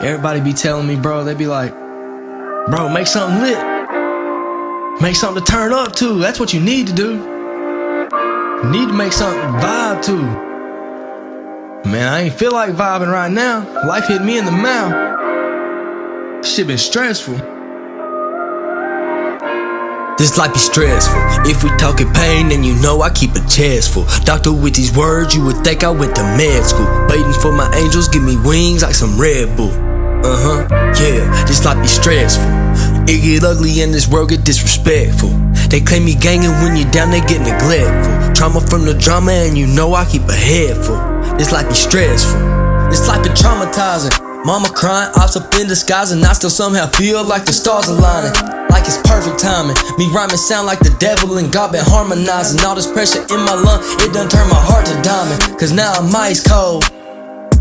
Everybody be telling me, bro, they be like, bro, make something lit. Make something to turn up to. That's what you need to do. You need to make something vibe to. Man, I ain't feel like vibing right now. Life hit me in the mouth. Shit been stressful. This life be stressful. If we talking pain, then you know I keep a chest full. Doctor, with these words, you would think I went to med school. Waiting for my angels, give me wings like some Red Bull. Uh huh, yeah, this life be stressful. It get ugly and this world get disrespectful. They claim me gangin' when you down, they get neglectful. Trauma from the drama, and you know I keep a head full. This life be stressful. This life be traumatizing. Mama crying, ops up in disguise, and I still somehow feel like the stars aligning like it's perfect timing. Me rhyming sound like the devil and God been harmonizing. All this pressure in my lung, it done turn my heart to diamond. Cause now I'm ice cold.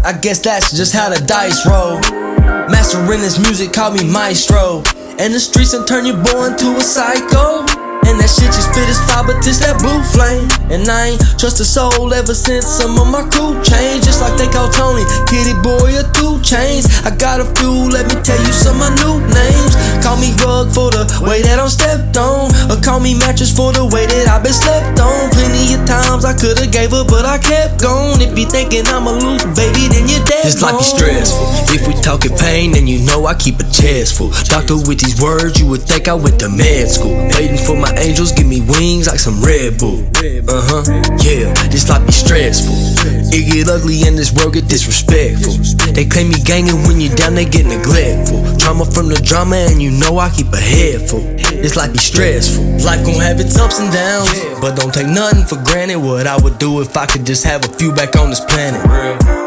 I guess that's just how the dice roll. Mastering this music, call me maestro. And the streets and turn your boy into a psycho. And that shit just fit as fire, but this that blue flame. And I ain't trust a soul ever since some of my crew changed. Just like they call Tony, Tity Boi or 2 Chainz. I got a few, let me tell you some of my new names. Call me rug for the way that I'm stepped on. Or call me mattress for the way that I've been slept on. Plenty of times I could've gave up, but I kept going. If you thinking I'm a loose baby. This life be stressful. If we talking pain, then you know I keep a chest full. Doctor, with these words, you would think I went to med school. Waiting for my angels give me wings like some Red Bull. Uh huh, yeah, this life be stressful. It get ugly and this world get disrespectful. They claim me gangin' when you down, they get neglectful. Trauma from the drama, and you know I keep a head full. This life be stressful. Life gon' have its ups and downs, but don't take nothing for granted. What I would do if I could just have a few back on this planet.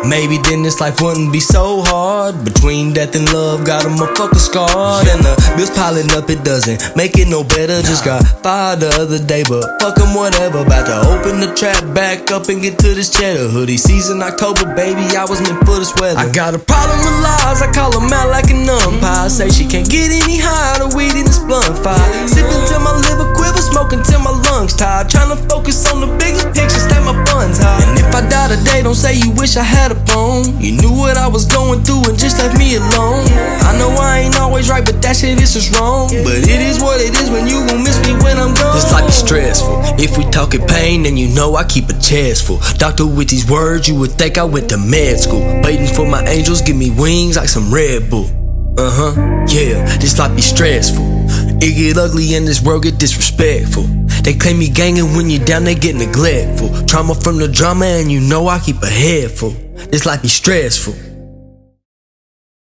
Maybe then this life wouldn't be so hard. Between death and love, got a motherfucker scarred. And the bills piling up, it doesn't make it no better. Just got fired the other day, but fuck 'em, whatever. About to open the trap back up and get to this cheddar. Hoodie season, October, baby, I was meant for this weather. I got a problem with lies, I call call 'em out like an umpire. Mm-hmm. Say she can't get any higher, the weed in this blunt fire. Sipping till my liver quiver, smoking till my lungs tired. Trying to focus on the bigger picture, stay my funds high. And if I die today, don't say you wish I had a phone. You knew what I was going through and just left me alone. I know I ain't always right, but that shit is just wrong. But it is what it is when you gon' miss me when I'm gone. This life be stressful. If we talking pain, then you know I keep a chest full. Doctor, with these words, you would think I went to med school. Waiting for my angels, give me wings like some Red Bull. Uh huh, yeah, this life be stressful. It get ugly and this world get disrespectful. They claim me gangin' when you down, they get neglectful. Trauma from the drama, and you know I keep a head full. This life be stressful.